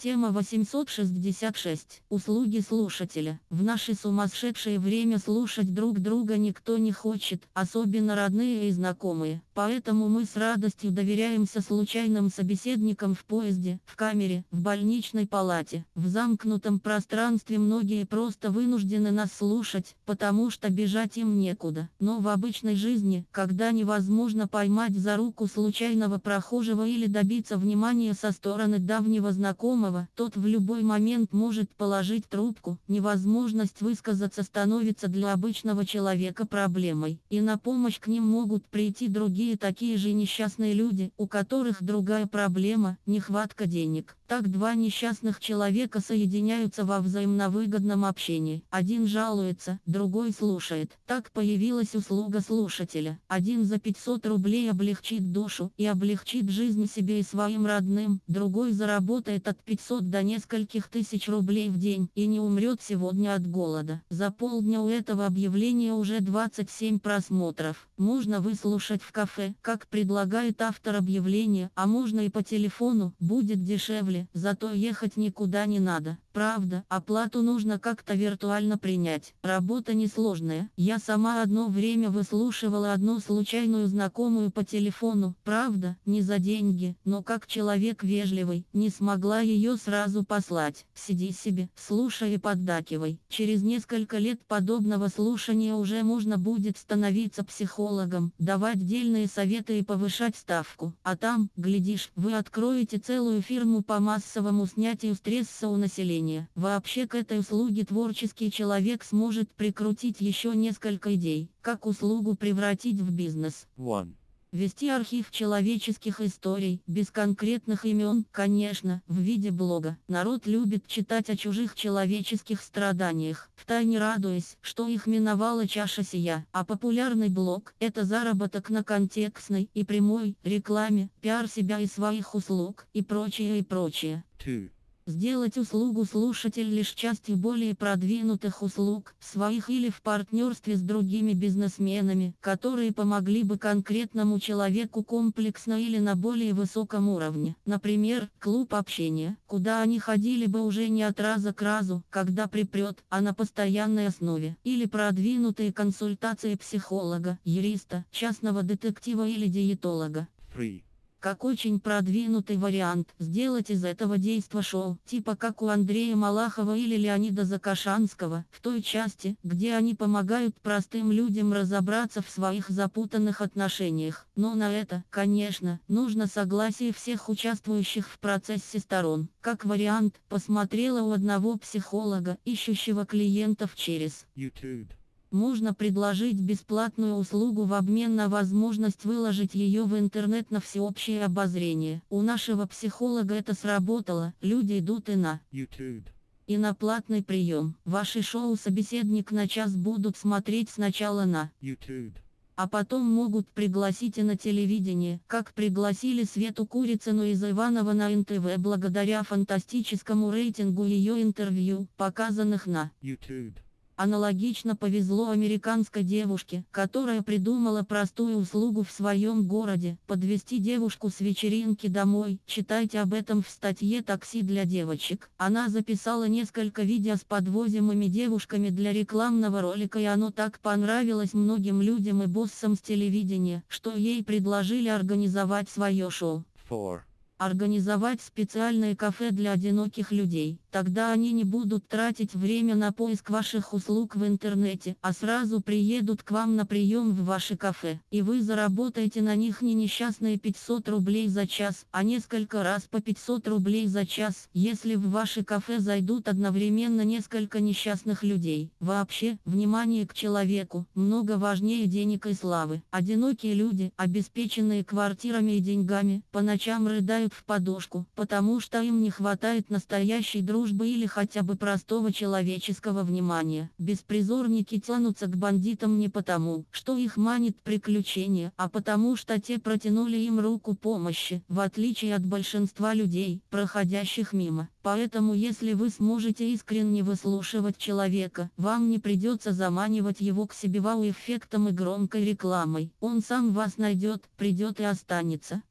Тема 866. Услуги слушателя. В наше сумасшедшее время слушать друг друга никто не хочет, особенно родные и знакомые. Поэтому мы с радостью доверяемся случайным собеседникам в поезде, в камере, в больничной палате. В замкнутом пространстве многие просто вынуждены нас слушать, потому что бежать им некуда. Но в обычной жизни, когда невозможно поймать за руку случайного прохожего или добиться внимания со стороны давнего знакомого, тот в любой момент может положить трубку, невозможность высказаться становится для обычного человека проблемой, и на помощь к ним могут прийти другие такие же несчастные люди, у которых другая проблема – нехватка денег. Так два несчастных человека соединяются во взаимновыгодном общении. Один жалуется, другой слушает. Так появилась услуга слушателя. Один за 500 рублей облегчит душу и облегчит жизнь себе и своим родным, другой заработает от 500 до нескольких тысяч рублей в день и не умрет сегодня от голода. За полдня у этого объявления уже 27 просмотров. Можно выслушать в кафе, как предлагает автор объявления, а можно и по телефону, будет дешевле зато ехать никуда не надо. Правда, оплату нужно как-то виртуально принять. Работа несложная. Я сама одно время выслушивала одну случайную знакомую по телефону. Правда, не за деньги, но как человек вежливый, не смогла ее сразу послать. Сиди себе, слушай и поддакивай. Через несколько лет подобного слушания уже можно будет становиться психологом, давать дельные советы и повышать ставку. А там, глядишь, вы откроете целую фирму по массовому снятию стресса у населения. Вообще к этой услуге творческий человек сможет прикрутить еще несколько идей, как услугу превратить в бизнес. One. Вести архив человеческих историй, без конкретных имен, конечно, в виде блога. Народ любит читать о чужих человеческих страданиях, втайне радуясь, что их миновала чаша сия. А популярный блог – это заработок на контекстной и прямой рекламе, пиар себя и своих услуг, и прочее, и прочее. Two. Сделать услугу слушатель лишь частью более продвинутых услуг, своих или в партнерстве с другими бизнесменами, которые помогли бы конкретному человеку комплексно или на более высоком уровне. Например, клуб общения, куда они ходили бы уже не от раза к разу, когда припрет, а на постоянной основе. Или продвинутые консультации психолога, юриста, частного детектива или диетолога. Three. Как очень продвинутый вариант, сделать из этого действа шоу, типа как у Андрея Малахова или Леонида Закашанского, в той части, где они помогают простым людям разобраться в своих запутанных отношениях. Но на это, конечно, нужно согласие всех участвующих в процессе сторон. Как вариант, посмотрела у одного психолога, ищущего клиентов через YouTube. Можно предложить бесплатную услугу в обмен на возможность выложить ее в интернет на всеобщее обозрение. У нашего психолога это сработало, люди идут и на YouTube. и на платный прием. Ваши шоу «Собеседник на час» будут смотреть сначала на YouTube. а потом могут пригласить и на телевидение, как пригласили Свету Курицыну из Иванова на НТВ благодаря фантастическому рейтингу ее интервью, показанных на YouTube. Аналогично повезло американской девушке, которая придумала простую услугу в своем городе – подвести девушку с вечеринки домой. Читайте об этом в статье «Такси для девочек». Она записала несколько видео с подвозимыми девушками для рекламного ролика и оно так понравилось многим людям и боссам с телевидения, что ей предложили организовать свое шоу. Four. Организовать специальное кафе для одиноких людей. Тогда они не будут тратить время на поиск ваших услуг в интернете, а сразу приедут к вам на прием в ваше кафе. И вы заработаете на них не несчастные 500 рублей за час, а несколько раз по 500 рублей за час, если в ваше кафе зайдут одновременно несколько несчастных людей. Вообще, внимание к человеку, много важнее денег и славы. Одинокие люди, обеспеченные квартирами и деньгами, по ночам рыдают в подушку, потому что им не хватает настоящей дружбы дружбы или хотя бы простого человеческого внимания. Беспризорники тянутся к бандитам не потому, что их манит приключение, а потому что те протянули им руку помощи, в отличие от большинства людей, проходящих мимо. Поэтому если вы сможете искренне выслушивать человека, вам не придется заманивать его к себе вау-эффектом и громкой рекламой. Он сам вас найдет, придет и останется.